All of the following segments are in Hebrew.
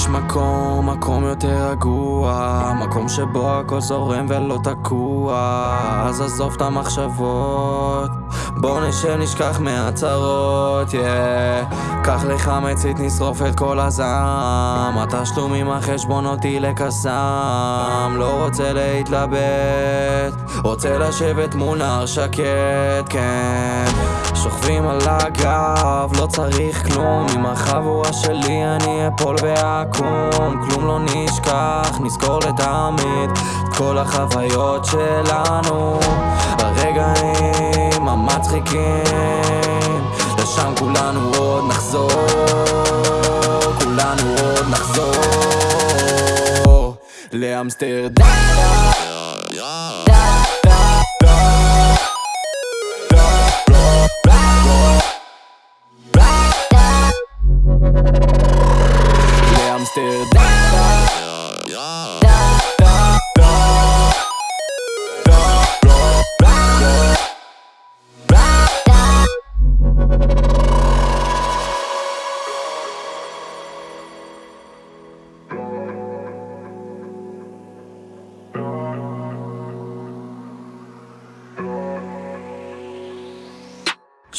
יש מקום, מקום יותר רגוע מקום שבו הכל זורם ולא תקוע. אז עזוב את המחשבות בוא נשב נשכח מהצהרות, yeah קח לך מצית נשרוף את כל הזעם. התשלומים החשבונות יילק הזעם לא רוצה להתלבט רוצה לשבת מול נער שקט, כן. שוכבים על הגב, לא צריך כלום. עם החבורה שלי אני אפול ואקום. כלום לא נשכח, נזכור לתמיד כל החוויות שלנו. הרגעים המצחיקים. לשם כולנו עוד נחזור. כולנו עוד נחזור לאמסטרדם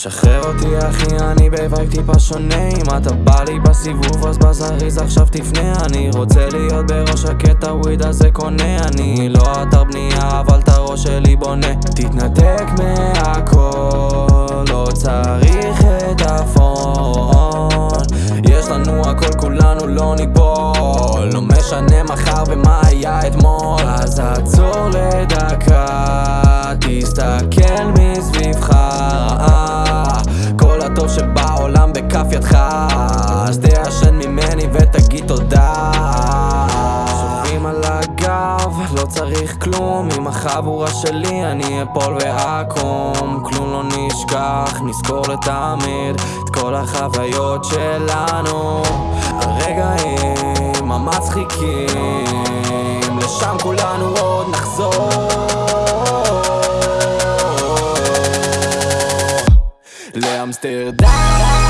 שחרר אותי אחי, אני ב vibe טיפה שונה. אם אתה בא לי בסיבוב אז בזריז עכשיו תפנה. אני רוצה להיות בראש הקטע weed הזה קונה. אני לא אתר בנייה אבל את הראש שלי בונה. תתנתק מהכל, לא צריך את ה phone. יש לנו הכל כולנו לא ניפול. לא משנה מחר ומה היה אתמול. אז עצור בכף ידך אז תעשן ממני ותגיד תודה. שוכבים על הגב, לא צריך כלום עם החבורה שלי אני אפול ואקום. כלום לא נשכח, נזכור לתמיד את כל החוויות שלנו. הרגעים המצחיקים לשם כולנו עוד נחזור. לאמסטרדם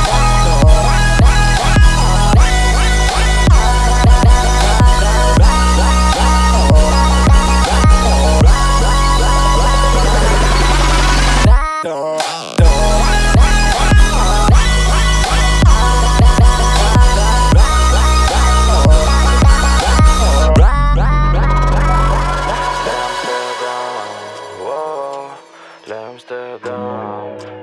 Amsterdam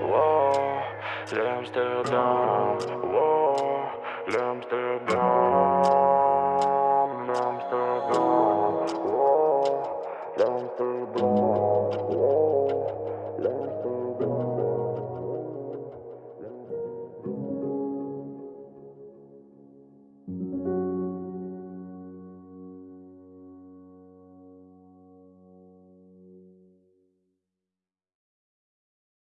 l'Amsterdam, wow, l'Amsterdam, l'Amsterdam, wow, l'Amsterdam.